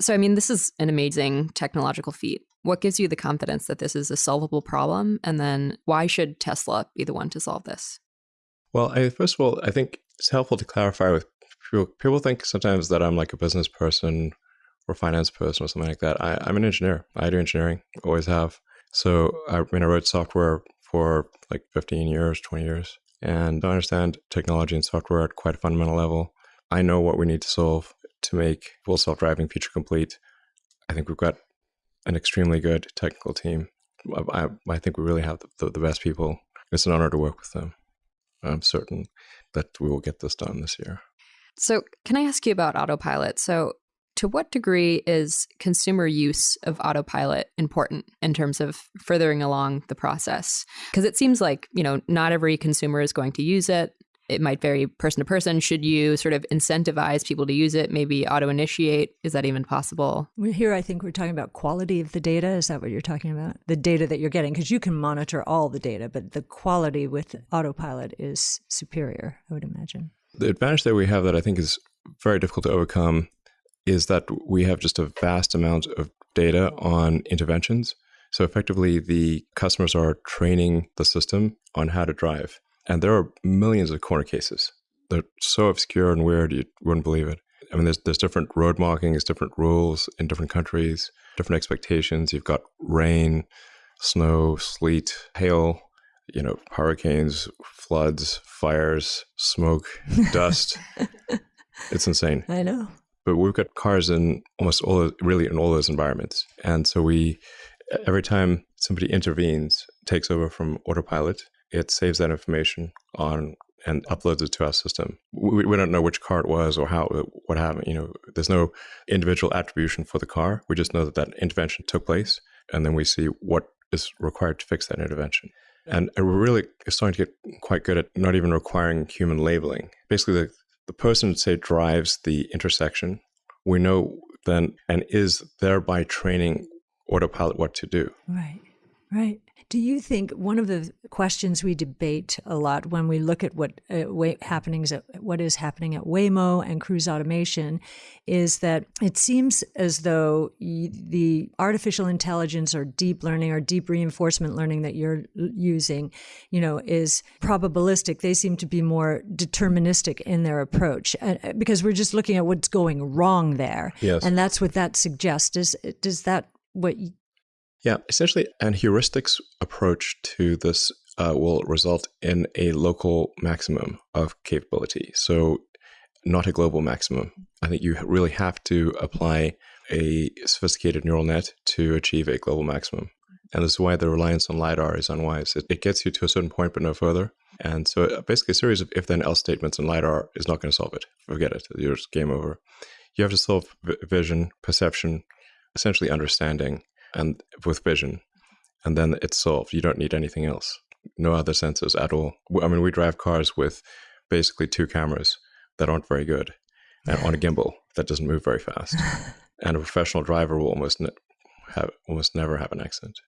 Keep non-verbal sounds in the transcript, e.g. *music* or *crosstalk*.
So, I mean, this is an amazing technological feat. What gives you the confidence that this is a solvable problem? And then why should Tesla be the one to solve this? Well, I, first of all, I think it's helpful to clarify with people. People think sometimes that I'm like a business person or finance person or something like that. I, am an engineer. I do engineering, always have. So I mean, I wrote software for like 15 years, 20 years, and I understand technology and software at quite a fundamental level. I know what we need to solve to make full self-driving feature complete. I think we've got an extremely good technical team. I, I think we really have the, the, the best people. It's an honor to work with them. I'm certain that we will get this done this year. So, can I ask you about autopilot? So, to what degree is consumer use of autopilot important in terms of furthering along the process? Because it seems like, you know, not every consumer is going to use it. It might vary person to person. Should you sort of incentivize people to use it, maybe auto initiate? Is that even possible? Here, I think we're talking about quality of the data. Is that what you're talking about? The data that you're getting, because you can monitor all the data, but the quality with autopilot is superior, I would imagine. The advantage that we have that I think is very difficult to overcome is that we have just a vast amount of data on interventions. So effectively, the customers are training the system on how to drive. And there are millions of corner cases. They're so obscure and weird, you wouldn't believe it. I mean, there's, there's different road markings, different rules in different countries, different expectations. You've got rain, snow, sleet, hail, you know, hurricanes, floods, fires, smoke, dust. *laughs* it's insane. I know but we've got cars in almost all really in all those environments and so we every time somebody intervenes takes over from autopilot it saves that information on and uploads it to our system. We, we don't know which car it was or how uh, what happened you know there's no individual attribution for the car. We just know that that intervention took place and then we see what is required to fix that intervention. And we're really starting to get quite good at not even requiring human labeling. Basically the, the person, say, drives the intersection, we know then and is thereby training autopilot what to do. Right, right. Do you think one of the questions we debate a lot when we look at what uh, happenings at, what is happening at Waymo and cruise automation is that it seems as though the artificial intelligence or deep learning or deep reinforcement learning that you're using, you know, is probabilistic. They seem to be more deterministic in their approach uh, because we're just looking at what's going wrong there. Yes. And that's what that suggests. Is does that what yeah, essentially, an heuristics approach to this uh, will result in a local maximum of capability. So, not a global maximum. I think you really have to apply a sophisticated neural net to achieve a global maximum. And this is why the reliance on LiDAR is unwise. It, it gets you to a certain point, but no further. And so, uh, basically, a series of if then else statements in LiDAR is not going to solve it. Forget it. You're game over. You have to solve vision, perception, essentially understanding and with vision, and then it's solved. You don't need anything else. No other sensors at all. I mean, we drive cars with basically two cameras that aren't very good, and on a gimbal that doesn't move very fast. *laughs* and a professional driver will almost ne- have almost never have an accident.